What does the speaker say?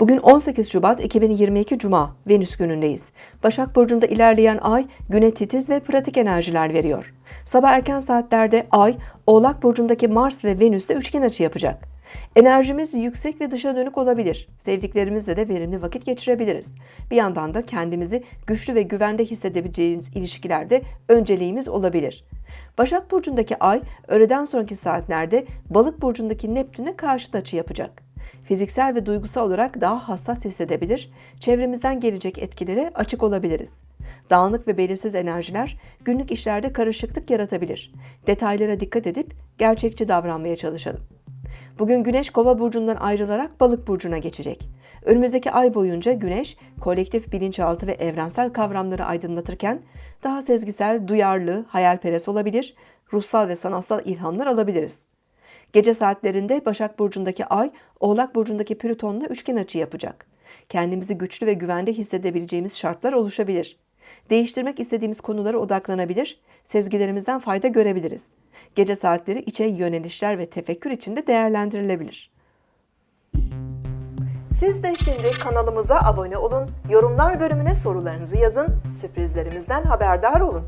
Bugün 18 Şubat 2022 Cuma, Venüs günündeyiz. Başak Burcu'nda ilerleyen ay, güne titiz ve pratik enerjiler veriyor. Sabah erken saatlerde ay, Oğlak Burcu'ndaki Mars ve Venüs'te üçgen açı yapacak. Enerjimiz yüksek ve dışa dönük olabilir. Sevdiklerimizle de verimli vakit geçirebiliriz. Bir yandan da kendimizi güçlü ve güvende hissedebileceğimiz ilişkilerde önceliğimiz olabilir. Başak Burcu'ndaki ay, öğleden sonraki saatlerde Balık Burcu'ndaki Neptün'e karşıt açı yapacak fiziksel ve duygusal olarak daha hassas hissedebilir, çevremizden gelecek etkilere açık olabiliriz. Dağınık ve belirsiz enerjiler günlük işlerde karışıklık yaratabilir. Detaylara dikkat edip gerçekçi davranmaya çalışalım. Bugün Güneş Kova burcundan ayrılarak Balık burcuna geçecek. Önümüzdeki ay boyunca Güneş kolektif bilinçaltı ve evrensel kavramları aydınlatırken daha sezgisel, duyarlı, hayalperest olabilir, ruhsal ve sanatsal ilhamlar alabiliriz. Gece saatlerinde Başak Burcu'ndaki Ay, Oğlak Burcu'ndaki Plüton'la üçgen açı yapacak. Kendimizi güçlü ve güvende hissedebileceğimiz şartlar oluşabilir. Değiştirmek istediğimiz konulara odaklanabilir, sezgilerimizden fayda görebiliriz. Gece saatleri içe yönelişler ve tefekkür içinde değerlendirilebilir. Siz de şimdi kanalımıza abone olun, yorumlar bölümüne sorularınızı yazın, sürprizlerimizden haberdar olun.